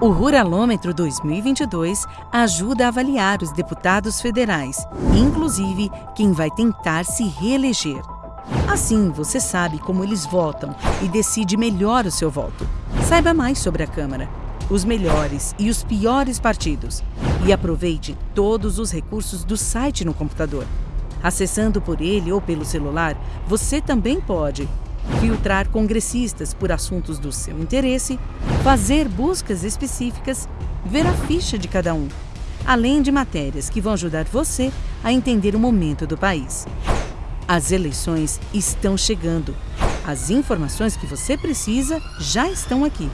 O Ruralômetro 2022 ajuda a avaliar os deputados federais, inclusive quem vai tentar se reeleger. Assim, você sabe como eles votam e decide melhor o seu voto. Saiba mais sobre a Câmara, os melhores e os piores partidos e aproveite todos os recursos do site no computador. Acessando por ele ou pelo celular, você também pode filtrar congressistas por assuntos do seu interesse, fazer buscas específicas, ver a ficha de cada um, além de matérias que vão ajudar você a entender o momento do país. As eleições estão chegando. As informações que você precisa já estão aqui.